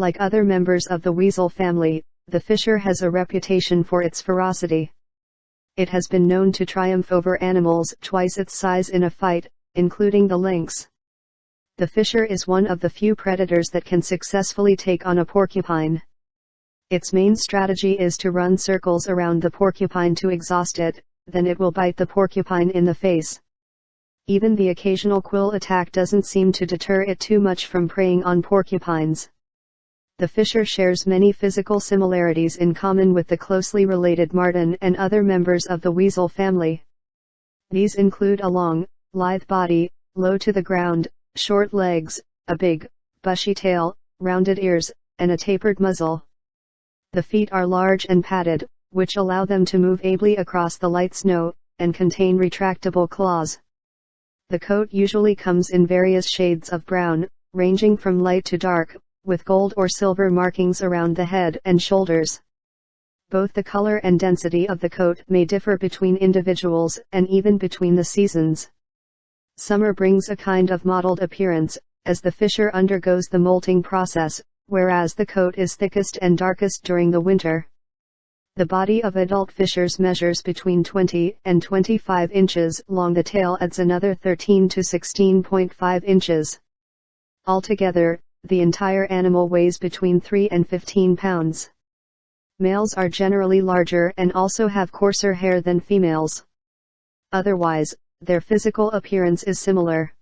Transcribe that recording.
Like other members of the weasel family, the fisher has a reputation for its ferocity. It has been known to triumph over animals twice its size in a fight, including the lynx. The fisher is one of the few predators that can successfully take on a porcupine. Its main strategy is to run circles around the porcupine to exhaust it, then it will bite the porcupine in the face. Even the occasional quill attack doesn't seem to deter it too much from preying on porcupines. The fisher shares many physical similarities in common with the closely related marten and other members of the weasel family. These include a long, lithe body, low to the ground, short legs, a big, bushy tail, rounded ears, and a tapered muzzle. The feet are large and padded, which allow them to move ably across the light snow, and contain retractable claws. The coat usually comes in various shades of brown, ranging from light to dark, with gold or silver markings around the head and shoulders. Both the color and density of the coat may differ between individuals and even between the seasons. Summer brings a kind of mottled appearance, as the fisher undergoes the molting process, whereas the coat is thickest and darkest during the winter. The body of adult fishers measures between 20 and 25 inches long the tail adds another 13 to 16.5 inches. Altogether, the entire animal weighs between 3 and 15 pounds. Males are generally larger and also have coarser hair than females. Otherwise, their physical appearance is similar.